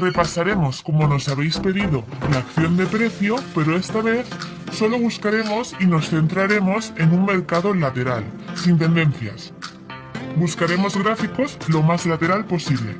Repasaremos, como nos habéis pedido, la acción de precio, pero esta vez solo buscaremos y nos centraremos en un mercado lateral, sin tendencias. Buscaremos gráficos lo más lateral posible.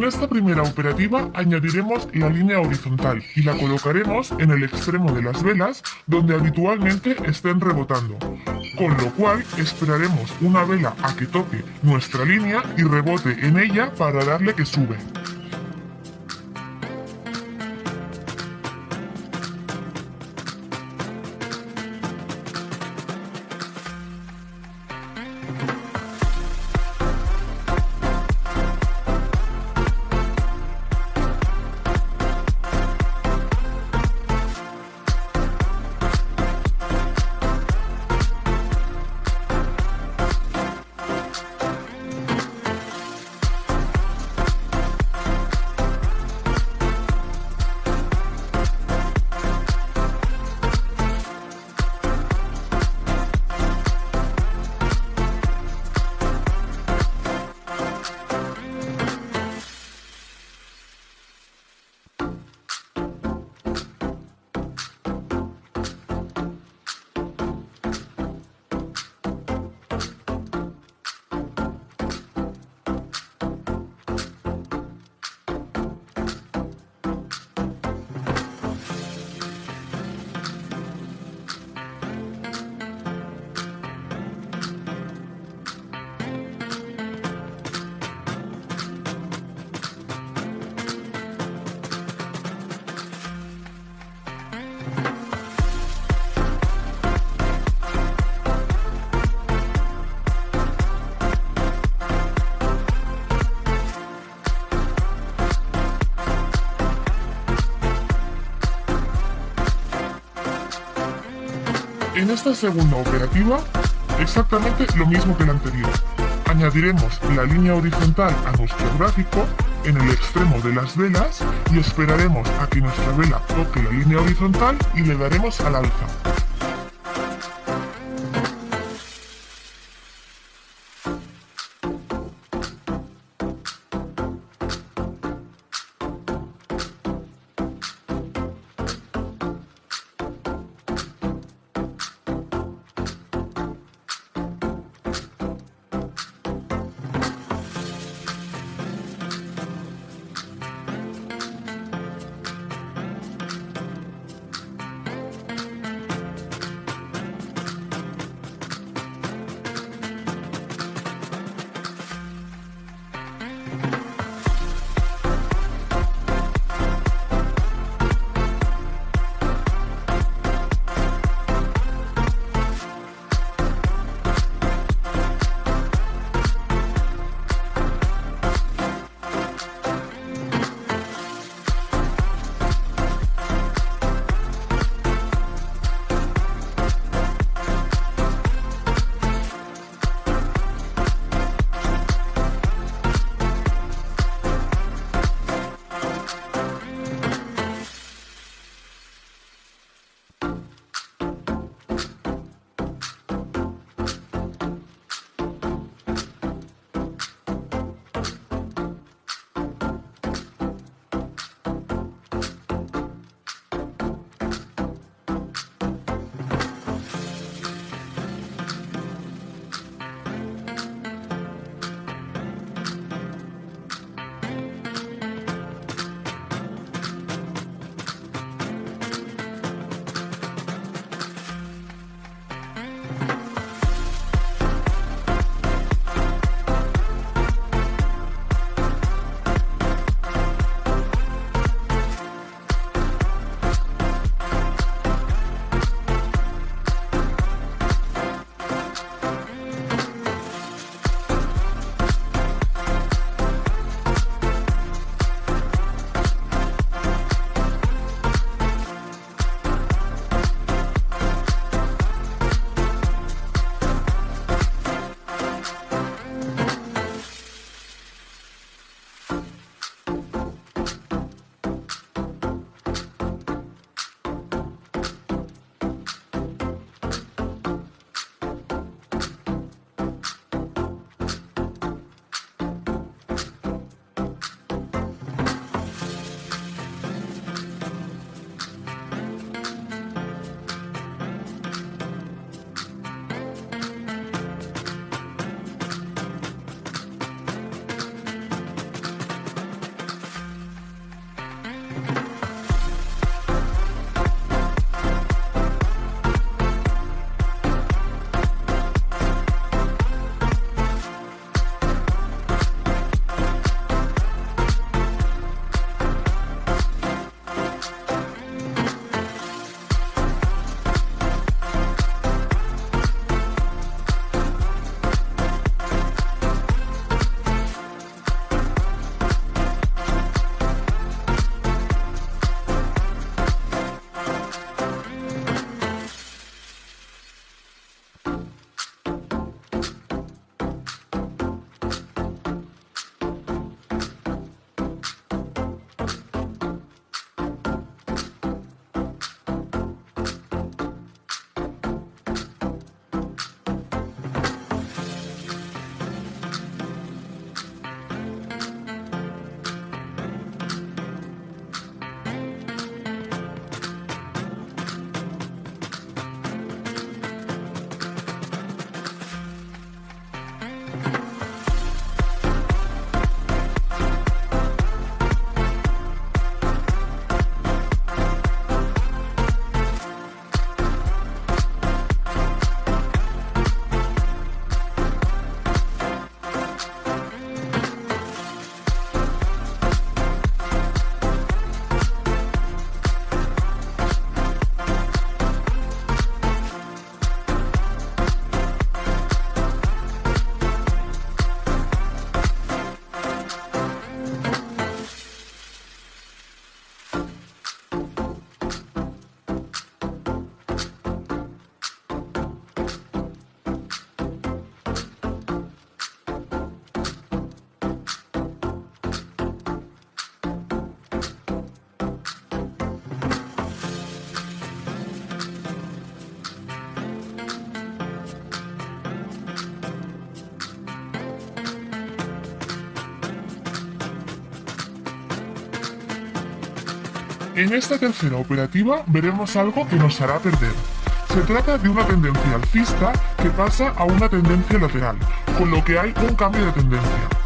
En esta primera operativa añadiremos la línea horizontal y la colocaremos en el extremo de las velas donde habitualmente estén rebotando, con lo cual esperaremos una vela a que toque nuestra línea y rebote en ella para darle que sube. En esta segunda operativa, exactamente lo mismo que la anterior. Añadiremos la línea horizontal a nuestro gráfico en el extremo de las velas y esperaremos a que nuestra vela toque la línea horizontal y le daremos al alza. En esta tercera operativa veremos algo que nos hará perder. Se trata de una tendencia alcista que pasa a una tendencia lateral, con lo que hay un cambio de tendencia.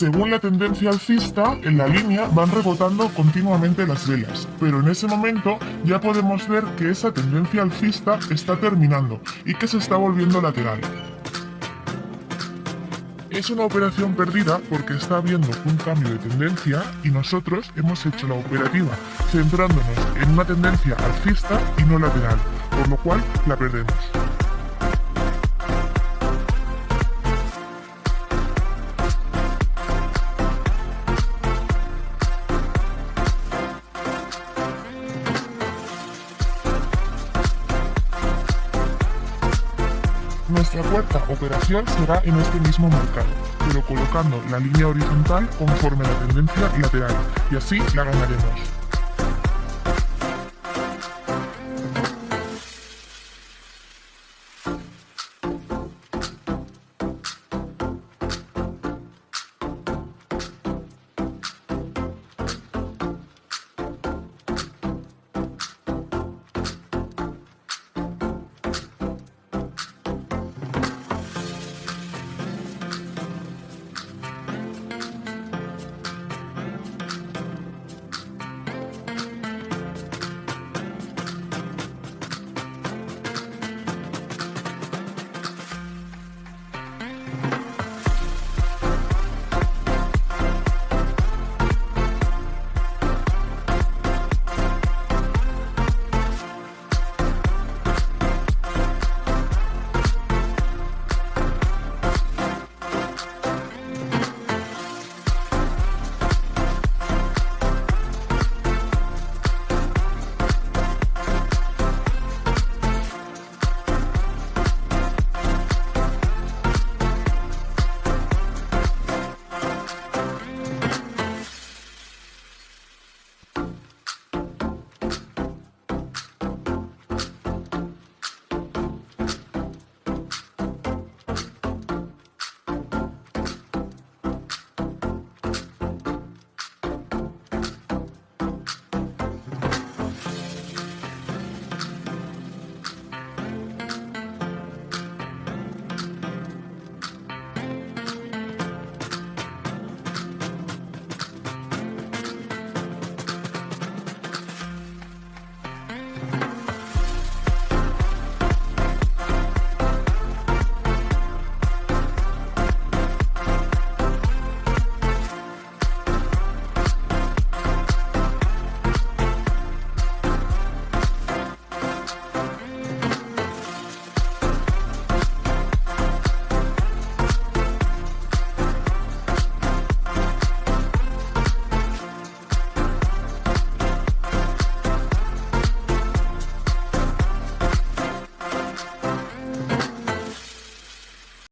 Según la tendencia alcista, en la línea van rebotando continuamente las velas, pero en ese momento ya podemos ver que esa tendencia alcista está terminando y que se está volviendo lateral. Es una operación perdida porque está habiendo un cambio de tendencia y nosotros hemos hecho la operativa centrándonos en una tendencia alcista y no lateral, por lo cual la perdemos. Nuestra cuarta operación será en este mismo mercado, pero colocando la línea horizontal conforme a la tendencia lateral, y así la ganaremos.